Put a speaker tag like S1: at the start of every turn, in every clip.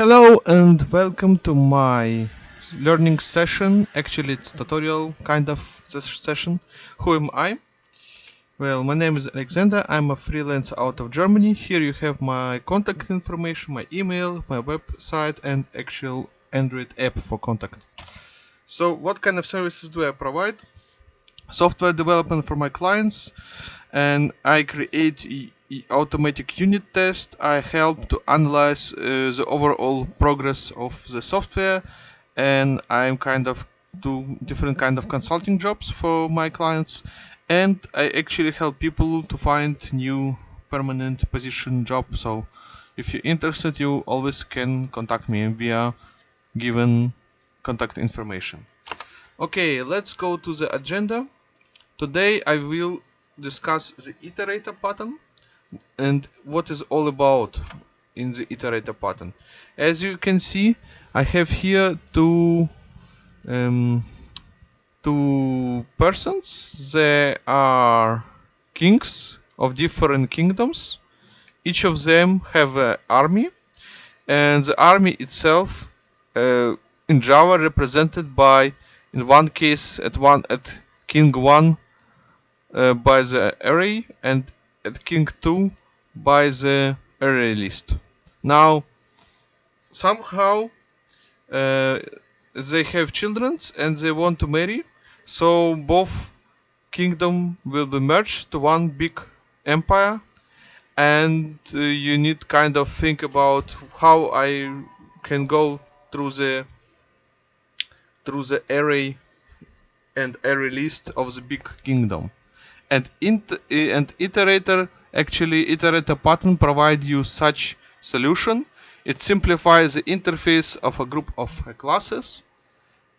S1: Hello and welcome to my learning session. Actually, it's tutorial kind of session. Who am I? Well, my name is Alexander. I'm a freelancer out of Germany. Here you have my contact information, my email, my website, and actual Android app for contact. So, what kind of services do I provide? Software development for my clients, and I create automatic unit test, I help to analyze uh, the overall progress of the software and I'm kind of do different kind of consulting jobs for my clients and I actually help people to find new permanent position job. So if you're interested you always can contact me via given contact information. Okay let's go to the agenda. Today I will discuss the iterator pattern and what is all about in the iterator pattern? As you can see I have here two um, two persons. They are kings of different kingdoms. Each of them have an army. And the army itself uh, in Java represented by in one case at one at king 1 uh, by the array and at king 2 by the array list. Now, somehow uh, they have children and they want to marry, so both kingdom will be merged to one big empire and uh, you need kind of think about how I can go through the through the array and array list of the big kingdom and and iterator actually iterator pattern provide you such solution. It simplifies the interface of a group of classes.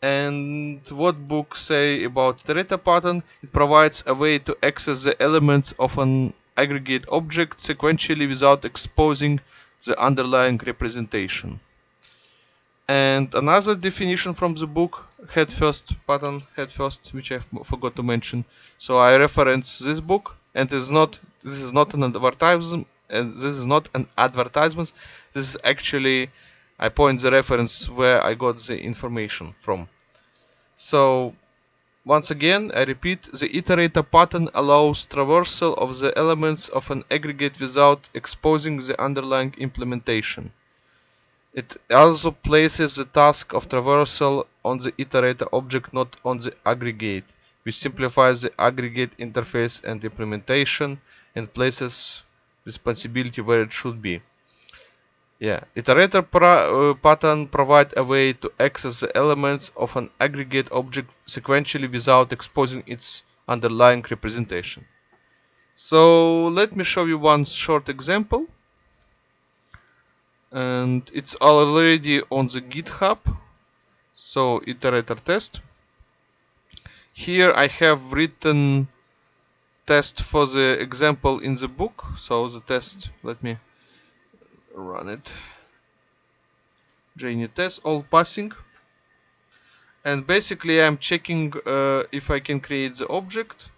S1: And what book say about iterator pattern it provides a way to access the elements of an aggregate object sequentially without exposing the underlying representation and another definition from the book head first pattern head first which I forgot to mention. So I reference this book and it's not this is not an advertisement and uh, this is not an advertisement. This is actually I point the reference where I got the information from. So once again I repeat the iterator pattern allows traversal of the elements of an aggregate without exposing the underlying implementation it also places the task of traversal on the iterator object, not on the aggregate, which simplifies the aggregate interface and implementation and places responsibility where it should be. Yeah, iterator uh, pattern provide a way to access the elements of an aggregate object sequentially without exposing its underlying representation. So let me show you one short example and it's already on the github so iterator test. Here I have written test for the example in the book so the test let me run it. JUnit test all passing. And basically I'm checking uh, if I can create the object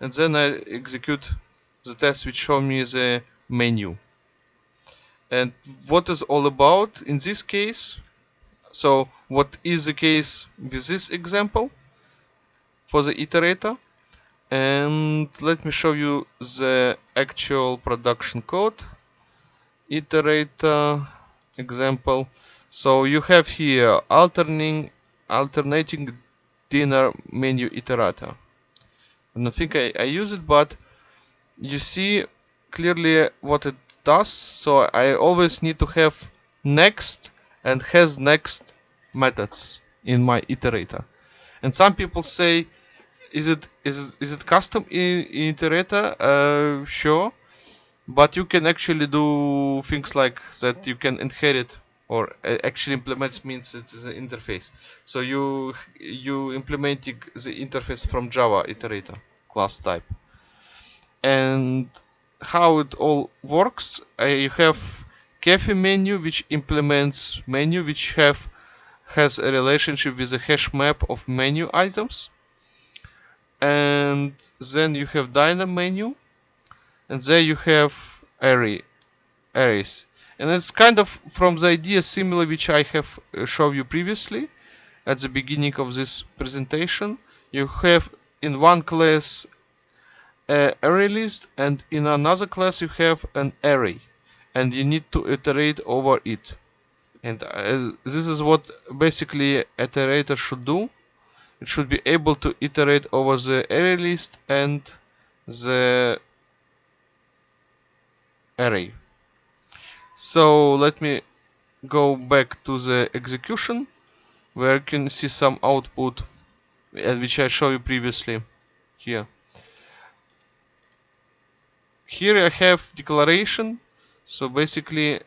S1: and then I execute the test which show me the menu and what is all about in this case? So what is the case with this example for the iterator? And let me show you the actual production code. Iterator example. So you have here alternating alternating dinner menu iterator. I don't think I, I use it but you see clearly what it does so I always need to have next and has next methods in my iterator. And some people say is it is it, is it custom in, in iterator? Uh, sure. But you can actually do things like that you can inherit or actually implements means it's an interface. So you you implementing the interface from java iterator class type. And how it all works. Uh, you have cafe menu which implements menu which have has a relationship with a hash map of menu items. And then you have dynam menu and there you have array arrays. And it's kind of from the idea similar which I have uh, shown you previously at the beginning of this presentation. You have in one class a array list and in another class you have an array and you need to iterate over it. And uh, this is what basically iterator should do. It should be able to iterate over the array list and the array. So let me go back to the execution where you can see some output uh, which I showed you previously here here I have declaration. So basically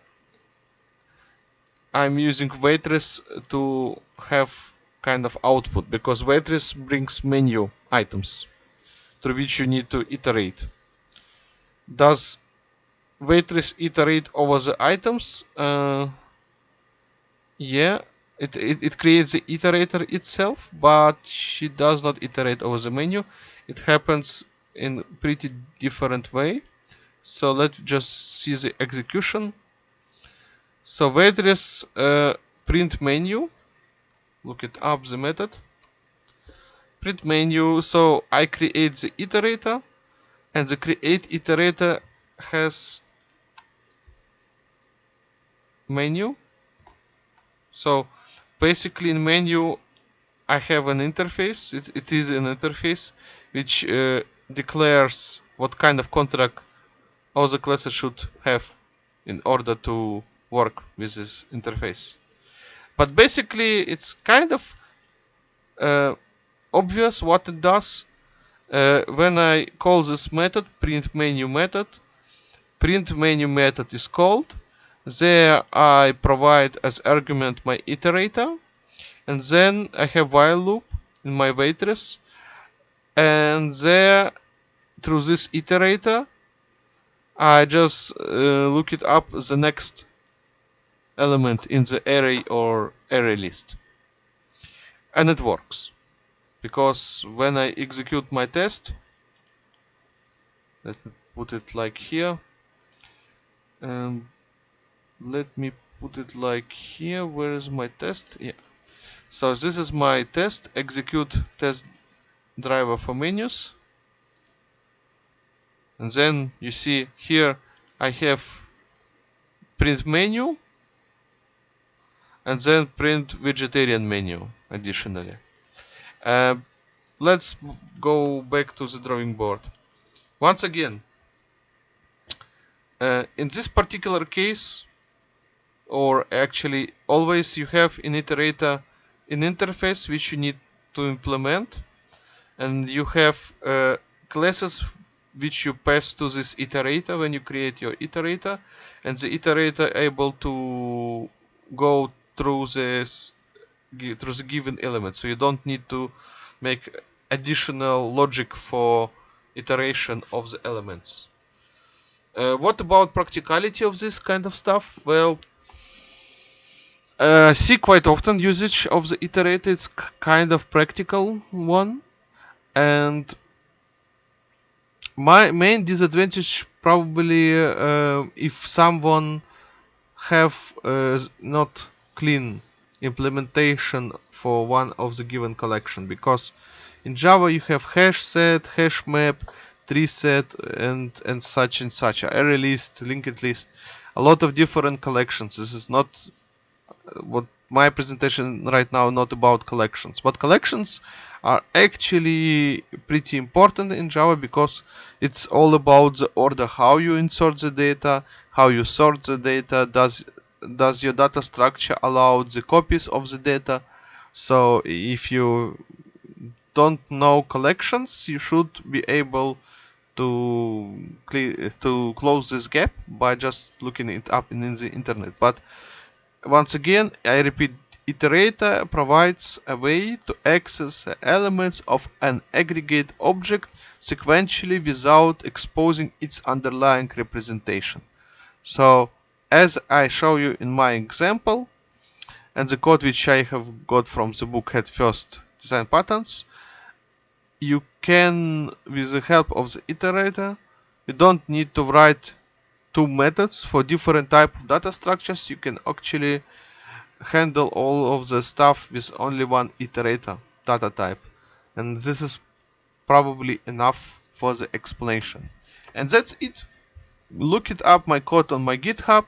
S1: I'm using waitress to have kind of output because waitress brings menu items through which you need to iterate. Does waitress iterate over the items? Uh, yeah it, it, it creates the iterator itself but she does not iterate over the menu. It happens in pretty different way so let's just see the execution. So waitress uh, print menu. Look it up the method. Print menu. So I create the iterator and the create iterator has menu. So basically in menu I have an interface. It, it is an interface which uh, declares what kind of contract all the classes should have in order to work with this interface. But basically it's kind of uh, obvious what it does. Uh, when I call this method print menu method print menu method is called. There I provide as argument my iterator and then I have while loop in my waitress. And there through this iterator I just uh, look it up the next element in the array or array list. And it works. Because when I execute my test let me put it like here. And let me put it like here. Where is my test? Yeah. So this is my test execute test driver for menus and then you see here I have print menu and then print vegetarian menu additionally. Uh, let's go back to the drawing board. Once again uh, in this particular case or actually always you have in iterator an interface which you need to implement. And you have uh, classes which you pass to this iterator when you create your iterator and the iterator able to go through this through the given element. So you don't need to make additional logic for iteration of the elements. Uh, what about practicality of this kind of stuff? Well uh, see quite often usage of the iterator. It's kind of practical one. And my main disadvantage probably uh, if someone have uh, not clean implementation for one of the given collection. Because in Java you have hash set, hash map, tree set and and such and such. Array list, linked list. A lot of different collections. This is not uh, what my presentation right now not about collections but collections are actually pretty important in Java because it's all about the order how you insert the data how you sort the data does does your data structure allow the copies of the data? So if you don't know collections you should be able to to close this gap by just looking it up in the internet. But once again, I repeat, iterator provides a way to access the elements of an aggregate object sequentially without exposing its underlying representation. So, as I show you in my example, and the code which I have got from the book Head First design patterns, you can, with the help of the iterator, you don't need to write two methods for different type of data structures. You can actually handle all of the stuff with only one iterator data type. And this is probably enough for the explanation. And that's it. Look it up my code on my github.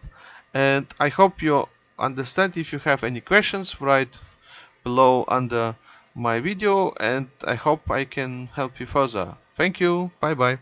S1: And i hope you understand. If you have any questions write below under my video. And i hope i can help you further. Thank you. Bye bye